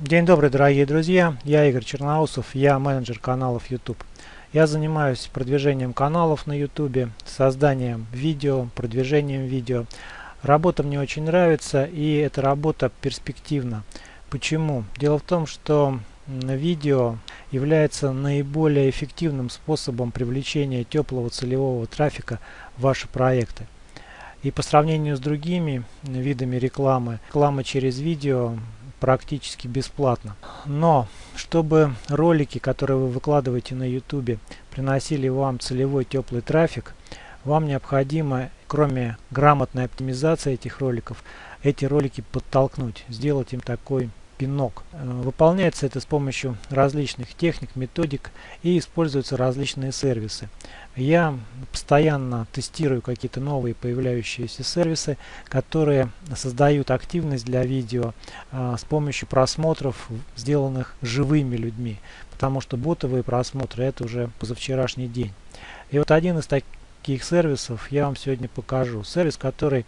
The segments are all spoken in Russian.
День добрый, дорогие друзья! Я Игорь Черноусов, я менеджер каналов YouTube. Я занимаюсь продвижением каналов на YouTube, созданием видео, продвижением видео. Работа мне очень нравится и эта работа перспективна. Почему? Дело в том, что видео является наиболее эффективным способом привлечения теплого целевого трафика в ваши проекты. И по сравнению с другими видами рекламы, реклама через видео практически бесплатно. Но чтобы ролики, которые вы выкладываете на YouTube, приносили вам целевой теплый трафик, вам необходимо, кроме грамотной оптимизации этих роликов, эти ролики подтолкнуть, сделать им такой пинок. Э, выполняется это с помощью различных техник, методик и используются различные сервисы. Я постоянно тестирую какие-то новые появляющиеся сервисы, которые создают активность для видео а, с помощью просмотров, сделанных живыми людьми. Потому что ботовые просмотры это уже позавчерашний день. И вот один из таких сервисов я вам сегодня покажу. Сервис, который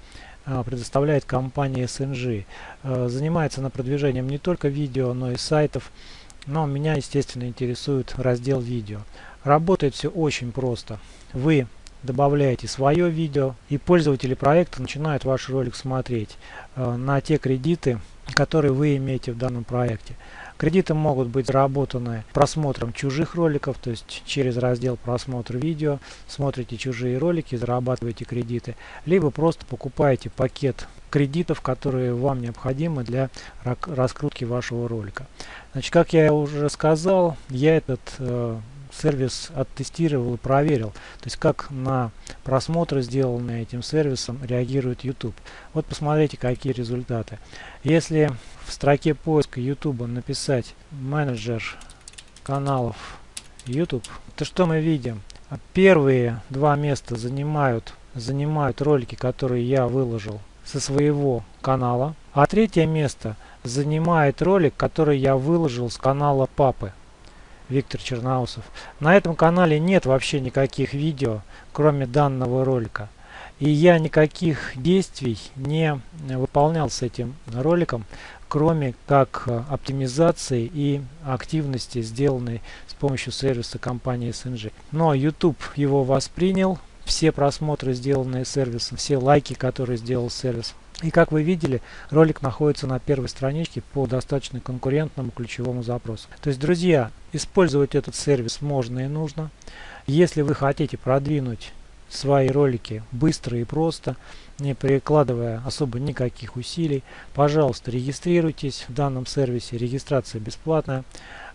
предоставляет компания SNG. А, занимается на продвижением не только видео, но и сайтов. Но меня, естественно, интересует раздел видео. Работает все очень просто. Вы добавляете свое видео и пользователи проекта начинают ваш ролик смотреть э, на те кредиты, которые вы имеете в данном проекте. Кредиты могут быть заработаны просмотром чужих роликов, то есть через раздел просмотр видео, смотрите чужие ролики, зарабатываете кредиты, либо просто покупаете пакет кредитов, которые вам необходимы для раскрутки вашего ролика. Значит, как я уже сказал, я этот э, сервис оттестировал и проверил. То есть как на просмотры, сделанные этим сервисом, реагирует YouTube. Вот посмотрите, какие результаты. Если в строке поиска YouTube написать менеджер каналов YouTube, то что мы видим? Первые два места занимают, занимают ролики, которые я выложил со своего канала. А третье место занимает ролик, который я выложил с канала папы. Виктор Черноусов. На этом канале нет вообще никаких видео, кроме данного ролика. И я никаких действий не выполнял с этим роликом, кроме как э, оптимизации и активности, сделанной с помощью сервиса компании SNG. Но YouTube его воспринял, все просмотры, сделанные сервисом, все лайки, которые сделал сервис, и как вы видели, ролик находится на первой страничке по достаточно конкурентному ключевому запросу. То есть, друзья, использовать этот сервис можно и нужно. Если вы хотите продвинуть свои ролики быстро и просто, не прикладывая особо никаких усилий, пожалуйста, регистрируйтесь в данном сервисе. Регистрация бесплатная.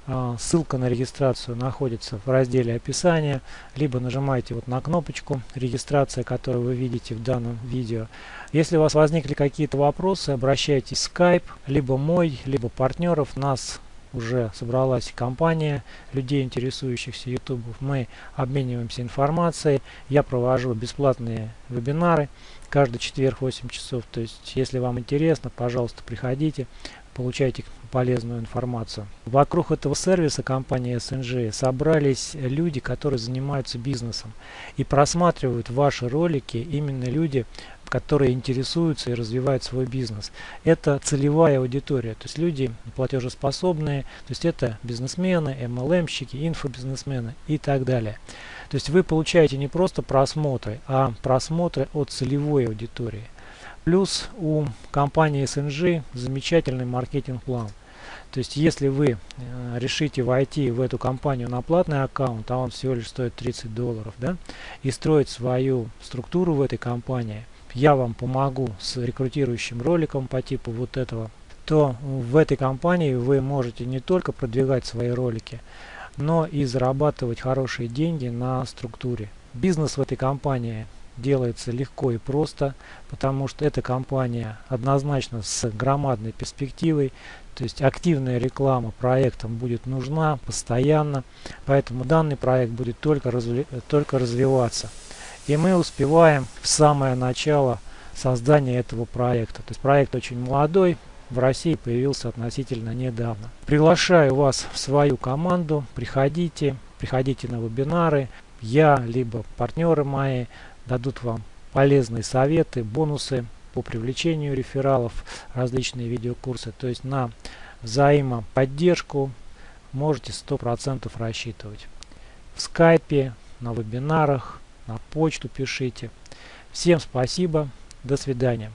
А, ссылка на регистрацию находится в разделе описания, либо нажимаете вот на кнопочку регистрация, которую вы видите в данном видео. Если у вас возникли какие-то вопросы, обращайтесь в Skype, либо мой, либо партнеров. Нас уже собралась компания людей, интересующихся YouTube. Мы обмениваемся информацией. Я провожу бесплатные вебинары каждый четверг 8 часов. То есть, если вам интересно, пожалуйста, приходите получаете полезную информацию. Вокруг этого сервиса компании SNG собрались люди, которые занимаются бизнесом и просматривают ваши ролики именно люди, которые интересуются и развивают свой бизнес. Это целевая аудитория, то есть люди платежеспособные, то есть это бизнесмены, MLM-щики, инфобизнесмены и так далее. То есть вы получаете не просто просмотры, а просмотры от целевой аудитории. Плюс у компании SNG замечательный маркетинг-план. То есть, если вы э, решите войти в эту компанию на платный аккаунт, а он всего лишь стоит 30 долларов, да, и строить свою структуру в этой компании, я вам помогу с рекрутирующим роликом по типу вот этого, то в этой компании вы можете не только продвигать свои ролики, но и зарабатывать хорошие деньги на структуре. Бизнес в этой компании делается легко и просто, потому что эта компания однозначно с громадной перспективой, то есть активная реклама проектам будет нужна постоянно, поэтому данный проект будет только, разви только развиваться. И мы успеваем в самое начало создания этого проекта. То есть проект очень молодой, в России появился относительно недавно. Приглашаю вас в свою команду, приходите, приходите на вебинары. Я, либо партнеры мои дадут вам полезные советы, бонусы по привлечению рефералов, различные видеокурсы. То есть на взаимоподдержку можете 100% рассчитывать. В скайпе, на вебинарах, на почту пишите. Всем спасибо, до свидания.